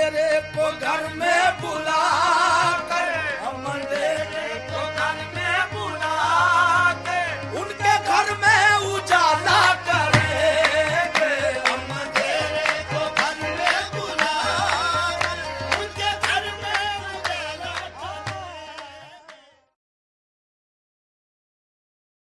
میرے کو گھر میں